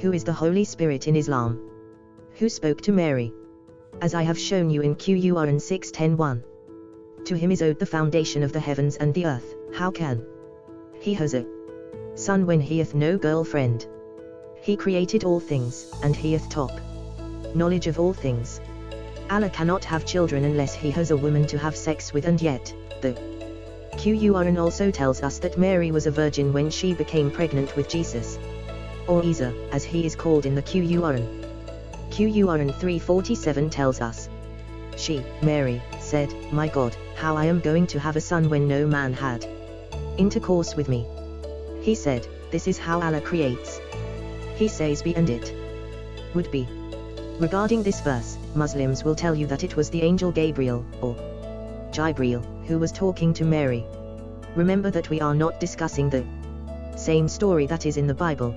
Who is the Holy Spirit in Islam? Who spoke to Mary? As I have shown you in Qur'an 6.10.1. To him is owed the foundation of the heavens and the earth, how can he has a son when he hath no girlfriend? He created all things, and he hath top knowledge of all things. Allah cannot have children unless he has a woman to have sex with and yet, the Qur'an also tells us that Mary was a virgin when she became pregnant with Jesus. Or Isa, as he is called in the Qur'an. Qur'an 347 tells us. She, Mary, said, My God, how I am going to have a son when no man had intercourse with me. He said, This is how Allah creates. He says be and it would be. Regarding this verse, Muslims will tell you that it was the angel Gabriel, or Jibreel, who was talking to Mary. Remember that we are not discussing the same story that is in the Bible.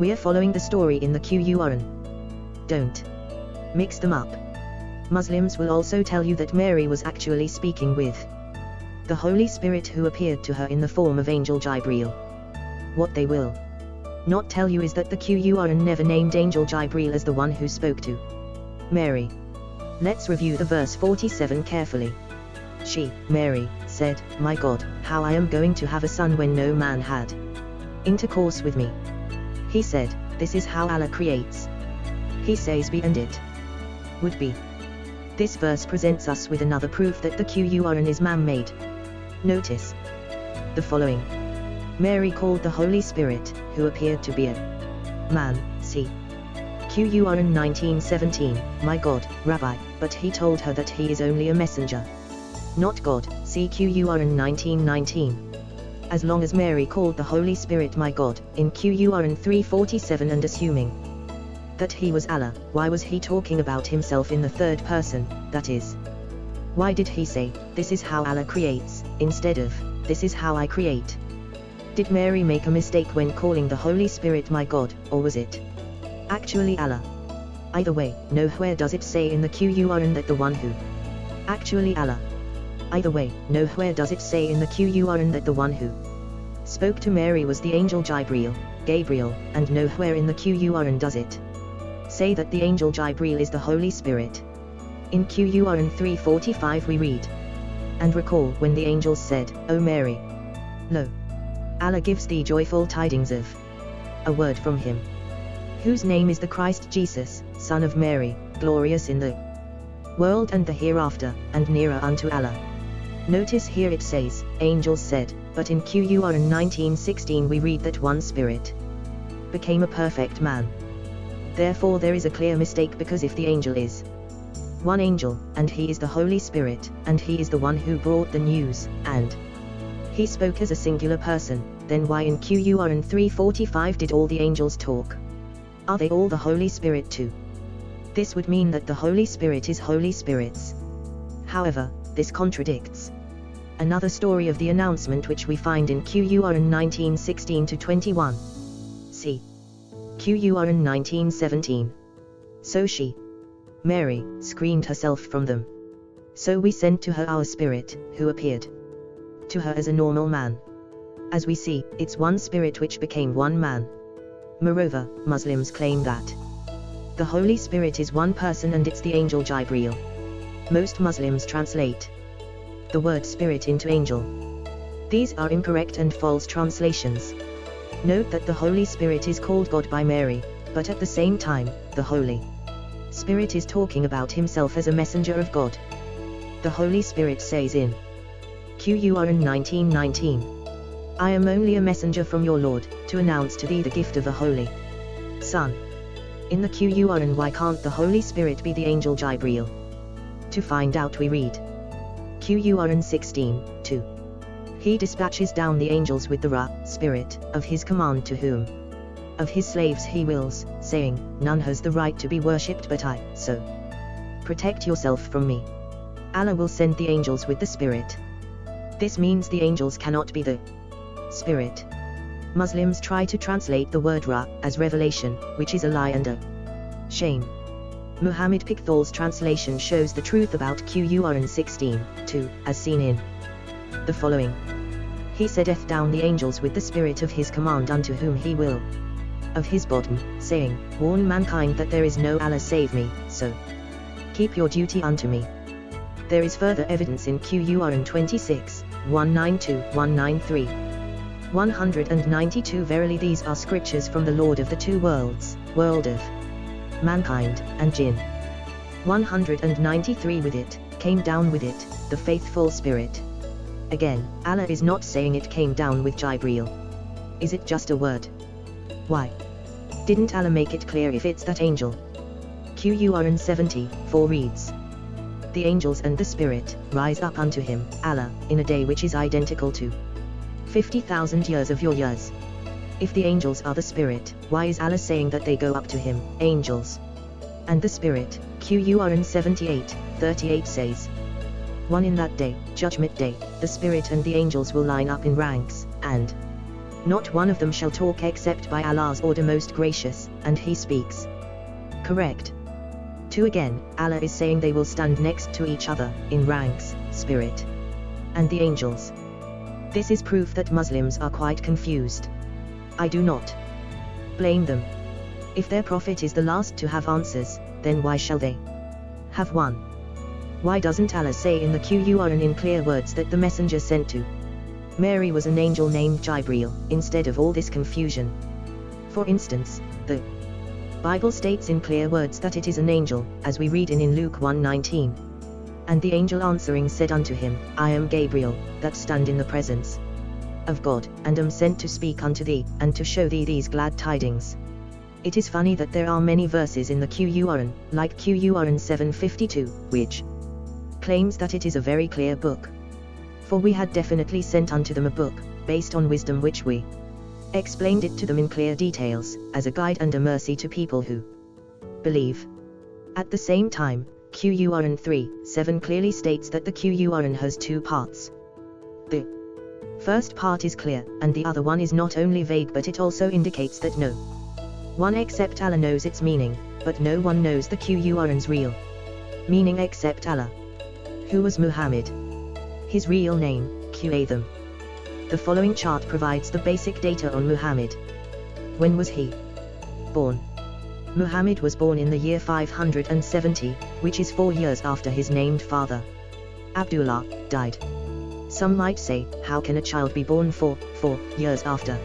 We are following the story in the Qur'an. Don't mix them up. Muslims will also tell you that Mary was actually speaking with the Holy Spirit who appeared to her in the form of Angel Jibreel. What they will not tell you is that the Qur'an never named Angel Jibreel as the one who spoke to Mary. Let's review the verse 47 carefully. She, Mary, said, My God, how I am going to have a son when no man had intercourse with me. He said, This is how Allah creates. He says be and it would be. This verse presents us with another proof that the Qur'an is man-made. Notice the following. Mary called the Holy Spirit, who appeared to be a man, see. Qur'an 1917, My God, Rabbi, but he told her that he is only a messenger. Not God, see Qur'an 1919. As long as Mary called the Holy Spirit my God, in Qur'an 347 and assuming that he was Allah, why was he talking about himself in the third person, that is? Why did he say, this is how Allah creates, instead of, this is how I create? Did Mary make a mistake when calling the Holy Spirit my God, or was it actually Allah? Either way, nowhere does it say in the Qur'an that the one who actually Allah. Either way, nowhere does it say in the Qur'an that the one who spoke to Mary was the angel Jibreel, Gabriel, and nowhere in the Qur'an does it say that the angel Jibreel is the Holy Spirit. In Qur'an 345 we read, And recall when the angels said, O Mary, lo, Allah gives thee joyful tidings of a word from him, whose name is the Christ Jesus, Son of Mary, glorious in the world and the hereafter, and nearer unto Allah. Notice here it says, angels said, but in Qur'an 1916 we read that one spirit became a perfect man. Therefore there is a clear mistake because if the angel is one angel, and he is the Holy Spirit, and he is the one who brought the news, and he spoke as a singular person, then why in Qur'an 345 did all the angels talk? Are they all the Holy Spirit too? This would mean that the Holy Spirit is Holy Spirits. However, this contradicts another story of the announcement which we find in Qur'an 1916 to 21. See Qur'an 1917. So she, Mary, screened herself from them. So we sent to her our spirit, who appeared to her as a normal man. As we see, it's one spirit which became one man. Moreover, Muslims claim that the Holy Spirit is one person and it's the angel Jibreel. Most Muslims translate the word spirit into angel. These are incorrect and false translations. Note that the Holy Spirit is called God by Mary, but at the same time, the Holy Spirit is talking about himself as a messenger of God. The Holy Spirit says in Qur'an 1919. I am only a messenger from your Lord, to announce to thee the gift of a holy Son. In the Qur'an why can't the Holy Spirit be the angel Jibreel? To find out we read Qur'an 16, 2. He dispatches down the angels with the Ra, Spirit, of his command to whom of his slaves he wills, saying, None has the right to be worshipped but I, so protect yourself from me. Allah will send the angels with the Spirit. This means the angels cannot be the spirit. Muslims try to translate the word Ra as revelation, which is a lie and a shame. Muhammad Pickthall's translation shows the truth about Qur'an 16, 2, as seen in the following. He setteth down the angels with the spirit of his command unto whom he will. of his bottom, saying, Warn mankind that there is no Allah save me, so keep your duty unto me. There is further evidence in Qur'an 26, 192, 193. 192 Verily these are scriptures from the Lord of the two worlds, world of mankind, and jinn. 193 With it, came down with it, the faithful spirit. Again, Allah is not saying it came down with Jibreel. Is it just a word? Why? Didn't Allah make it clear if it's that angel? Qur'an 70, 4 reads. The angels and the spirit, rise up unto him, Allah, in a day which is identical to 50,000 years of your years. If the angels are the spirit, why is Allah saying that they go up to him, angels? And the spirit, Qur'an 78, 38 says, One in that day, judgment day, the spirit and the angels will line up in ranks, and not one of them shall talk except by Allah's order most gracious, and he speaks. Correct. 2 Again, Allah is saying they will stand next to each other, in ranks, spirit, and the angels. This is proof that Muslims are quite confused. I do not blame them. If their prophet is the last to have answers, then why shall they have one? Why doesn't Allah say in the Qur'an in clear words that the messenger sent to Mary was an angel named Jibreel, instead of all this confusion? For instance, the Bible states in clear words that it is an angel, as we read in in Luke 1:19. And the angel answering said unto him, I am Gabriel, that stand in the presence of God, and am sent to speak unto thee, and to show thee these glad tidings. It is funny that there are many verses in the Qur'an, like Qur'an 752, which claims that it is a very clear book. For we had definitely sent unto them a book, based on wisdom which we explained it to them in clear details, as a guide and a mercy to people who believe. At the same time, Qur'an 3, 7 clearly states that the Qur'an has two parts. The first part is clear, and the other one is not only vague but it also indicates that no one except Allah knows its meaning, but no one knows the Qur'an's real meaning except Allah. Who was Muhammad? His real name, Qatham. The following chart provides the basic data on Muhammad. When was he born? Muhammad was born in the year 570, which is four years after his named father. Abdullah died. Some might say, how can a child be born four, four years after?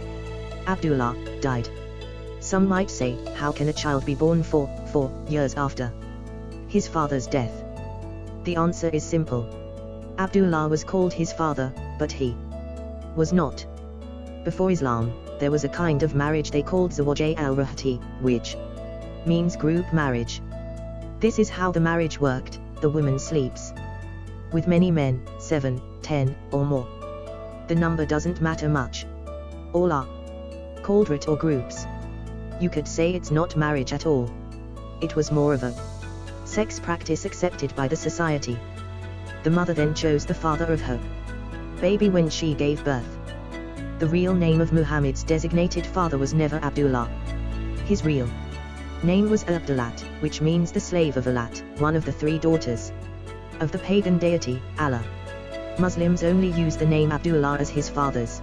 Abdullah died. Some might say, how can a child be born four, four years after his father's death? The answer is simple. Abdullah was called his father, but he was not. Before Islam, there was a kind of marriage they called Zawaj al-Rahti, which means group marriage. This is how the marriage worked, the woman sleeps with many men, 7, 10, or more. The number doesn't matter much. All are called rit or groups. You could say it's not marriage at all. It was more of a sex practice accepted by the society. The mother then chose the father of her baby when she gave birth. The real name of Muhammad's designated father was never Abdullah. His real name was Abdulat, which means the slave of Alat, one of the three daughters of the pagan deity, Allah. Muslims only use the name Abdullah as his father's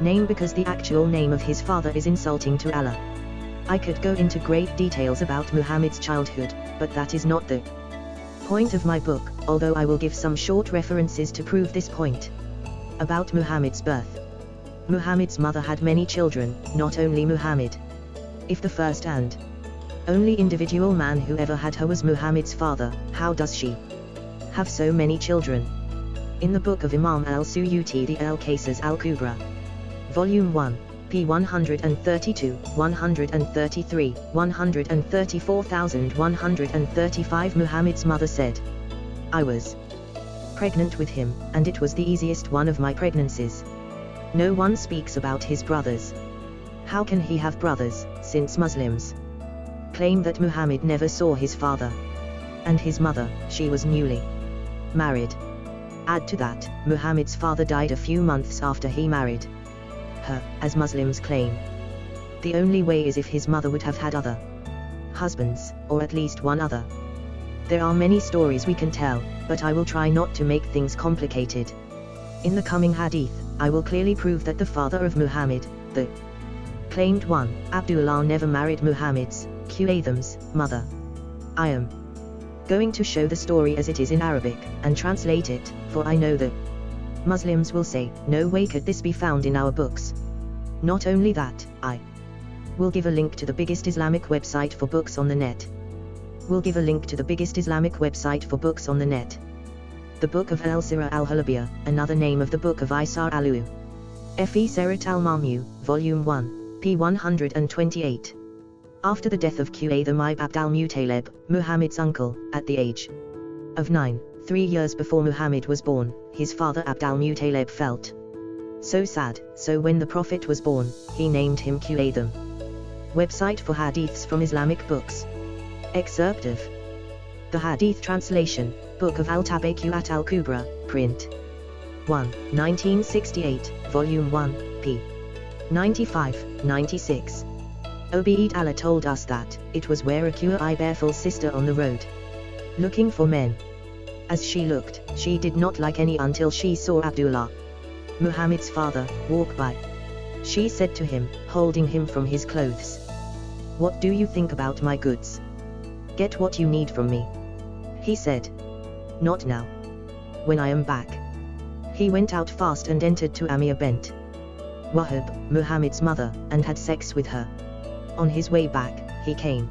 name because the actual name of his father is insulting to Allah. I could go into great details about Muhammad's childhood, but that is not the point of my book, although I will give some short references to prove this point. About Muhammad's birth. Muhammad's mother had many children, not only Muhammad. If the first and only individual man who ever had her was Muhammad's father, how does she have so many children? In the book of Imam al-Suyuti the Al-Qasas al-Kubra. Volume 1 p. 132, 133, 134,135 Muhammad's mother said, I was pregnant with him, and it was the easiest one of my pregnancies. No one speaks about his brothers. How can he have brothers, since Muslims claim that Muhammad never saw his father and his mother, she was newly married. Add to that, Muhammad's father died a few months after he married her, as Muslims claim. The only way is if his mother would have had other husbands, or at least one other. There are many stories we can tell, but I will try not to make things complicated. In the coming hadith, I will clearly prove that the father of Muhammad, the Claimed 1. Abdullah never married Muhammad's, Qathem's, mother. I am going to show the story as it is in Arabic, and translate it, for I know that Muslims will say, no way could this be found in our books. Not only that, I will give a link to the biggest Islamic website for books on the net. We'll give a link to the biggest Islamic website for books on the net. The Book of Al-Sirah al-Halabiyah, another name of the Book of Isa al-Alu. F.E. Serat al-Mamu, Volume 1, p. 128. After the death of Qatham ibn Abd al-Muttalib, Muhammad's uncle, at the age of nine, three years before Muhammad was born, his father Abd al-Muttalib felt so sad, so when the Prophet was born, he named him Qatham. Website for Hadiths from Islamic books. Excerpt of The Hadith Translation, Book of Al-Tabaqat al-Kubra, Print. 1, 1968, Volume 1, p. 95, 96. Obeid Allah told us that, it was Waraqua Iberful's sister on the road. Looking for men. As she looked, she did not like any until she saw Abdullah, Muhammad's father, walk by. She said to him, holding him from his clothes. What do you think about my goods? Get what you need from me. He said. Not now. When I am back. He went out fast and entered to Amir bent. Wahab, Muhammad's mother, and had sex with her. On his way back, he came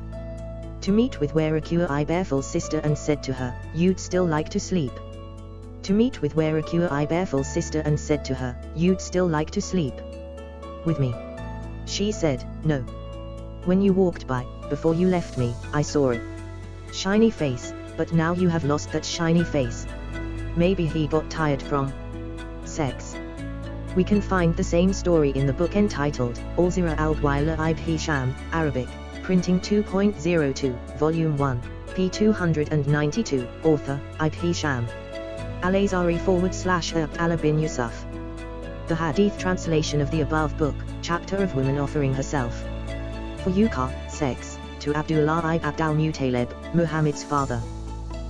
to meet with Waraqua Iberful's sister and said to her, You'd still like to sleep. To meet with Waraqua Iberful's sister and said to her, You'd still like to sleep with me. She said, No. When you walked by, before you left me, I saw it. Shiny face, but now you have lost that shiny face. Maybe he got tired from sex. We can find the same story in the book entitled, Al-Zira al-Wila ibn Arabic, printing 2.02, Volume 1, p. 292, author, Ibn. Al-Azari forward slash Abdallah bin Yusuf. The Hadith translation of the above book, chapter of woman offering herself. For Yuka, sex, to Abdullah ibn Abd al-Muttalib, Muhammad's father.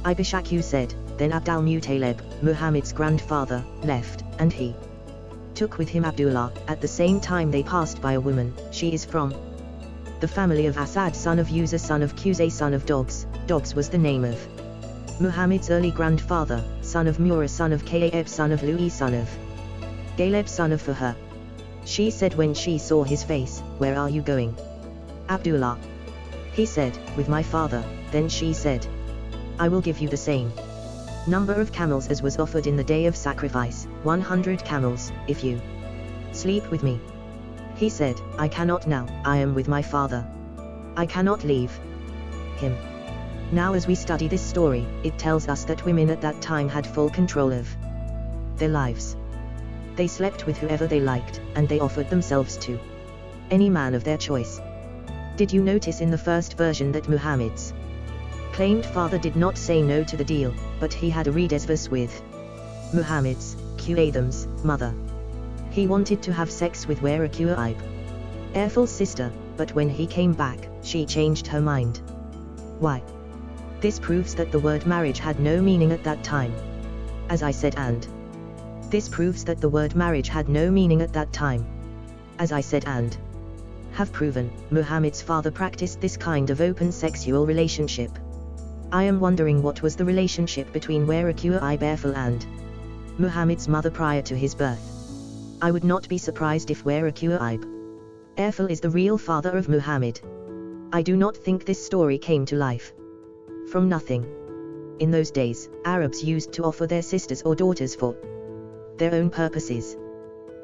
Ibn Ishaq said, then Abd al-Muttalib, Muhammad's grandfather, left, and he took with him Abdullah, at the same time they passed by a woman, she is from the family of Asad son of Uza son of Qusay son of Dogs, Dogs was the name of Muhammad's early grandfather, son of Mura son of Ka'ab son of Louis son of Galeb son of Fahar. She said when she saw his face, where are you going? Abdullah. He said, with my father, then she said, I will give you the same number of camels as was offered in the day of sacrifice, 100 camels, if you sleep with me. He said, I cannot now, I am with my father. I cannot leave him. Now as we study this story, it tells us that women at that time had full control of their lives. They slept with whoever they liked, and they offered themselves to any man of their choice. Did you notice in the first version that Muhammad's claimed father did not say no to the deal, but he had a redesvus with Muhammad's, Qatham's, mother. He wanted to have sex with Waraqua Ibe. Airful's sister, but when he came back, she changed her mind. Why? This proves that the word marriage had no meaning at that time. As I said and. This proves that the word marriage had no meaning at that time. As I said and. Have proven, Muhammad's father practiced this kind of open sexual relationship. I am wondering what was the relationship between Waraqua Iberful and Muhammad's mother prior to his birth. I would not be surprised if Waraqua Ibe Airful is the real father of Muhammad. I do not think this story came to life from nothing. In those days, Arabs used to offer their sisters or daughters for their own purposes.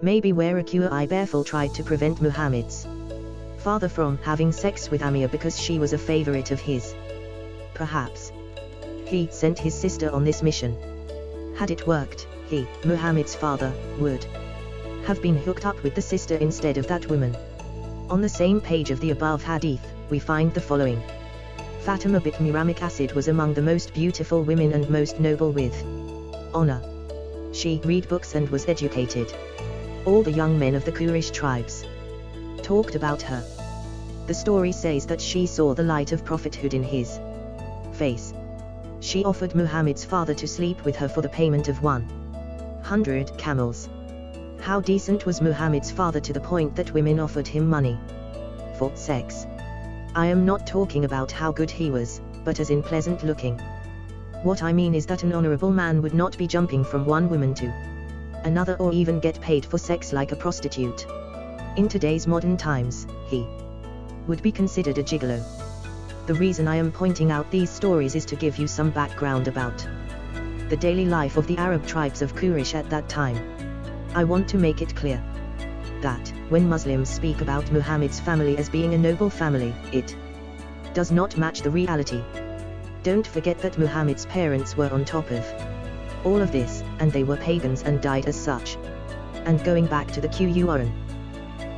Maybe Waraqua Iberful tried to prevent Muhammad's father from having sex with Amir because she was a favorite of his perhaps. He sent his sister on this mission. Had it worked, he, Muhammad's father, would have been hooked up with the sister instead of that woman. On the same page of the above hadith, we find the following. Fatima bint Muramic Acid was among the most beautiful women and most noble with honor. She read books and was educated. All the young men of the Quraysh tribes talked about her. The story says that she saw the light of prophethood in his face. She offered Muhammad's father to sleep with her for the payment of 100 camels. How decent was Muhammad's father to the point that women offered him money. for sex. I am not talking about how good he was, but as in pleasant looking. What I mean is that an honorable man would not be jumping from one woman to another or even get paid for sex like a prostitute. In today's modern times, he would be considered a gigolo. The reason I am pointing out these stories is to give you some background about the daily life of the Arab tribes of Quraysh at that time. I want to make it clear that, when Muslims speak about Muhammad's family as being a noble family, it does not match the reality. Don't forget that Muhammad's parents were on top of all of this, and they were pagans and died as such. And going back to the Qur'an,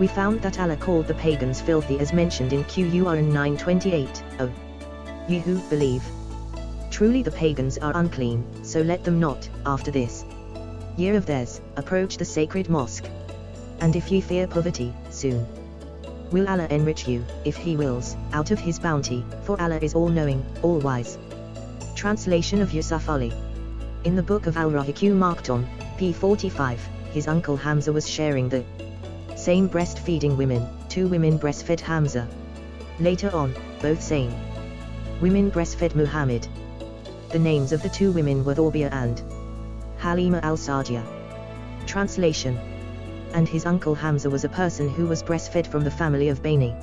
we found that Allah called the pagans filthy as mentioned in Qur'an 928, oh. You who believe. Truly the pagans are unclean, so let them not, after this year of theirs, approach the sacred mosque. And if ye fear poverty, soon will Allah enrich you, if He wills, out of His bounty, for Allah is all-knowing, all-wise. Translation of Yusuf Ali In the book of Al-Rahiq al-Makhtum, p. 45, his uncle Hamza was sharing the same breastfeeding women, two women breastfed Hamza. Later on, both same women breastfed Muhammad. The names of the two women were Thawbia and Halima al-Sa'diya. Translation And his uncle Hamza was a person who was breastfed from the family of Bani.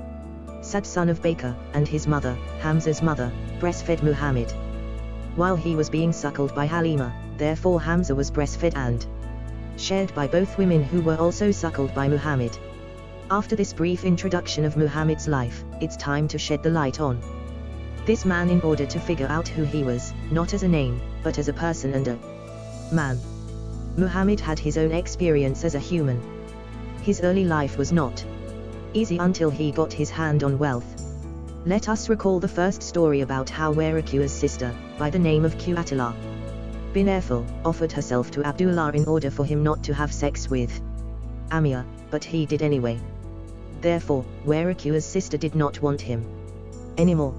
Sad son of Baker, and his mother, Hamza's mother, breastfed Muhammad. While he was being suckled by Halima, therefore Hamza was breastfed and shared by both women who were also suckled by Muhammad. After this brief introduction of Muhammad's life, it's time to shed the light on this man in order to figure out who he was, not as a name, but as a person and a man. Muhammad had his own experience as a human. His early life was not easy until he got his hand on wealth. Let us recall the first story about how Waraqa's sister, by the name of Qatila bin Erfil, offered herself to Abdullah in order for him not to have sex with Amir, but he did anyway. Therefore, Waraqa's sister did not want him anymore.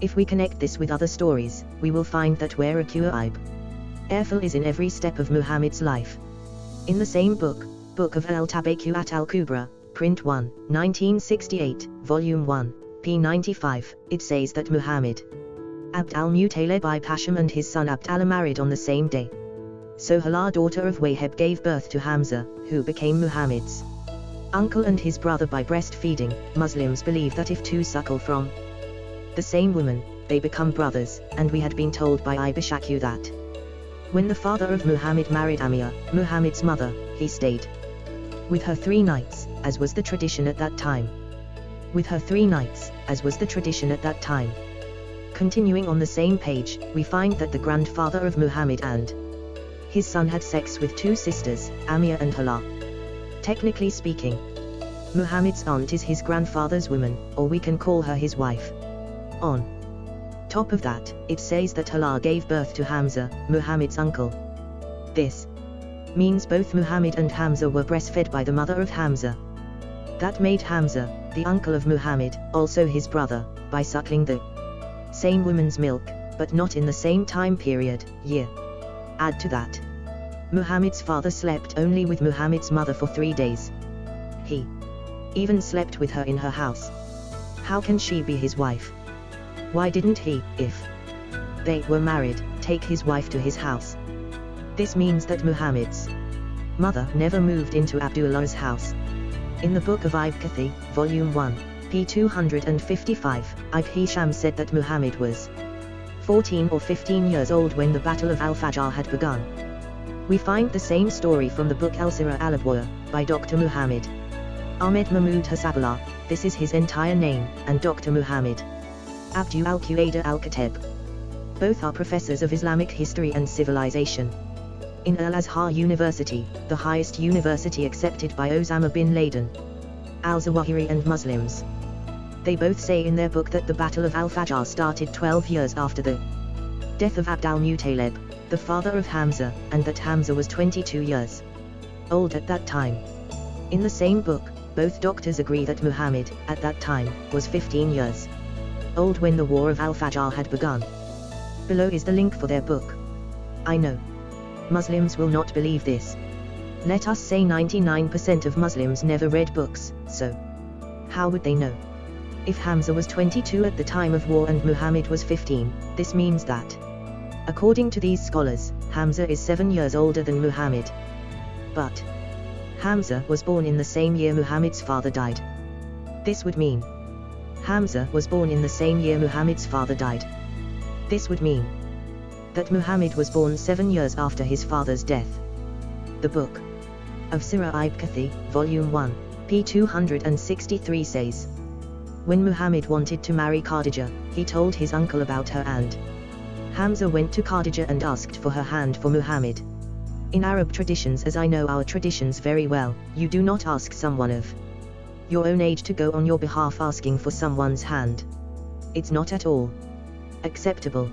If we connect this with other stories, we will find that Waraqa Ibe Erfil is in every step of Muhammad's life. In the same book, Book of Al-Tabaqat al-Kubra, Print 1, 1968, Volume 1, p. 95, it says that Muhammad Abd al-Muttalib Pasham and his son Abd Allah married on the same day. So Hala daughter of Wahab gave birth to Hamza, who became Muhammad's uncle and his brother by breastfeeding. Muslims believe that if two suckle from the same woman, they become brothers, and we had been told by Ibn Ishaq that when the father of Muhammad married Amia, Muhammad's mother, he stayed with her three nights, as was the tradition at that time. With her three nights, as was the tradition at that time. Continuing on the same page, we find that the grandfather of Muhammad and his son had sex with two sisters, Amia and Hala. Technically speaking, Muhammad's aunt is his grandfather's woman, or we can call her his wife. On top of that, it says that Hala gave birth to Hamza, Muhammad's uncle. This means both Muhammad and Hamza were breastfed by the mother of Hamza. That made Hamza, the uncle of Muhammad, also his brother, by suckling the same woman's milk, but not in the same time period, year. Add to that. Muhammad's father slept only with Muhammad's mother for three days. He even slept with her in her house. How can she be his wife? Why didn't he, if they were married, take his wife to his house? This means that Muhammad's mother never moved into Abdullah's house. In the book of Ibn Volume 1, p. 255, Ibn Hisham said that Muhammad was 14 or 15 years old when the Battle of Al-Fajr had begun. We find the same story from the book Al-Sirah al by Dr. Muhammad Ahmed Mahmoud Hasabullah, this is his entire name, and Dr. Muhammad Abdu al-Qaeda al-Khatib. Both are professors of Islamic history and civilization. In Al-Azhar University, the highest university accepted by Osama bin Laden, al-Zawahiri and Muslims. They both say in their book that the Battle of Al-Fajr started 12 years after the death of Abd al-Muttalib, the father of Hamza, and that Hamza was 22 years old at that time. In the same book, both doctors agree that Muhammad, at that time, was 15 years old when the War of Al-Fajr had begun. Below is the link for their book. I know. Muslims will not believe this. Let us say 99% of Muslims never read books, so how would they know? If Hamza was 22 at the time of war and Muhammad was 15, this means that, according to these scholars, Hamza is 7 years older than Muhammad. But, Hamza was born in the same year Muhammad's father died. This would mean, Hamza was born in the same year Muhammad's father died. This would mean, that Muhammad was born seven years after his father's death. The book of Sirah Ibn Kathir, Volume 1, p. 263 says, When Muhammad wanted to marry Khadija, he told his uncle about her and Hamza went to Khadija and asked for her hand for Muhammad. In Arab traditions as I know our traditions very well, you do not ask someone of your own age to go on your behalf asking for someone's hand. It's not at all acceptable.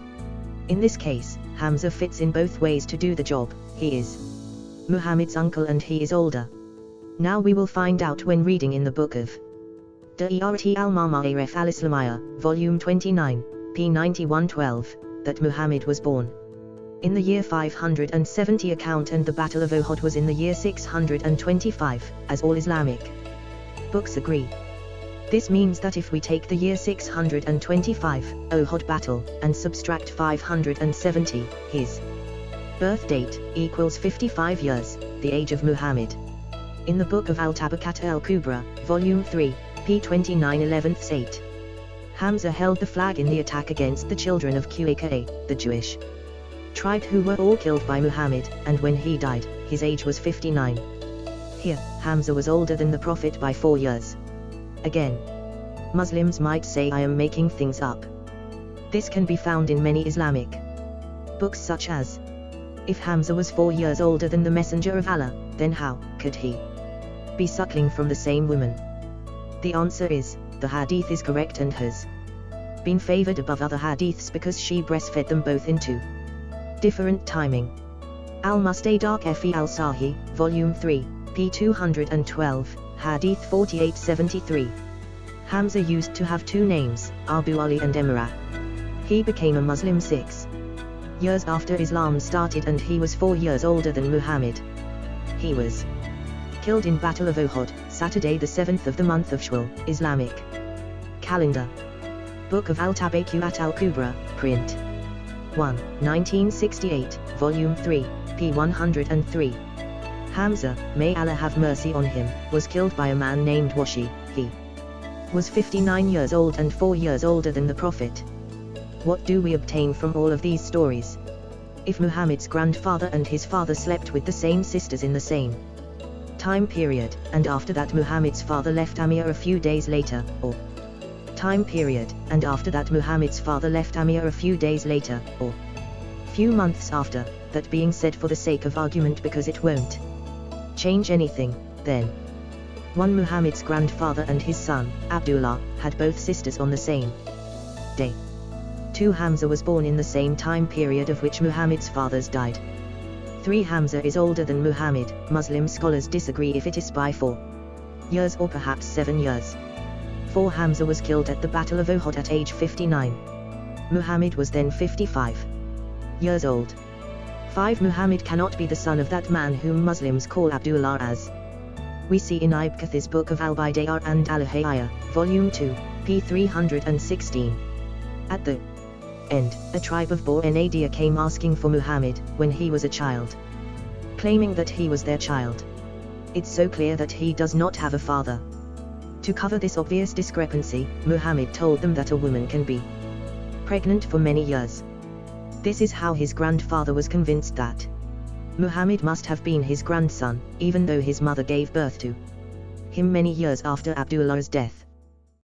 In this case, Hamza fits in both ways to do the job, he is Muhammad's uncle and he is older. Now we will find out when reading in the book of Da'irat al-Ma'arif al-Islamiyya, volume 29, p. 9112, that Muhammad was born in the year 570 account and the Battle of Uhud was in the year 625, as all Islamic books agree. This means that if we take the year 625, Uhud battle, and subtract 570, his birth date, equals 55 years, the age of Muhammad. In the book of Al-Tabaqat al-Kubra, volume 3, p. 29 11th 8. Hamza held the flag in the attack against the children of Qaqa, the Jewish tribe who were all killed by Muhammad, and when he died, his age was 59. Here, Hamza was older than the Prophet by four years. Again, Muslims might say I am making things up. This can be found in many Islamic books such as If Hamza was four years older than the Messenger of Allah, then how could he be suckling from the same woman? The answer is, the hadith is correct and has been favored above other hadiths because she breastfed them both into different timing. Al-Mustadrak Fi al-Sahih, Volume 3, p. 212, Hadith 4873. Hamza used to have two names, Abu Ali and Emira. He became a Muslim six years after Islam started and he was four years older than Muhammad. He was killed in Battle of Uhud, Saturday the 7th of the month of Shawwal, Islamic calendar. Book of Al-Tabaqat al-Kubra, print. 1, 1968, Volume 3, p. 103. Hamza, may Allah have mercy on him, was killed by a man named Wahshi, he was 59 years old and 4 years older than the Prophet. What do we obtain from all of these stories? If Muhammad's grandfather and his father slept with the same sisters in the same time period, and after that Muhammad's father left Amir a few days later, or time period, and after that Muhammad's father left Amir a few days later, or few months after, that being said for the sake of argument because it won't change anything, then. One Muhammad's grandfather and his son, Abdullah, had both sisters on the same day. 2 Hamza was born in the same time period of which Muhammad's fathers died. 3 Hamza is older than Muhammad, Muslim scholars disagree if it is by 4 years or perhaps 7 years. 4 Hamza was killed at the Battle of Uhud at age 59. Muhammad was then 55 years old. 5 Muhammad cannot be the son of that man whom Muslims call Abdullah as we see in Ibn book of Al-Bidayah and Al-Hidayah, Volume 2, p. 316. At the end, a tribe of Banu came asking for Muhammad, when he was a child. Claiming that he was their child. It's so clear that he does not have a father. To cover this obvious discrepancy, Muhammad told them that a woman can be pregnant for many years. This is how his grandfather was convinced that Muhammad must have been his grandson, even though his mother gave birth to him many years after Abdullah's death.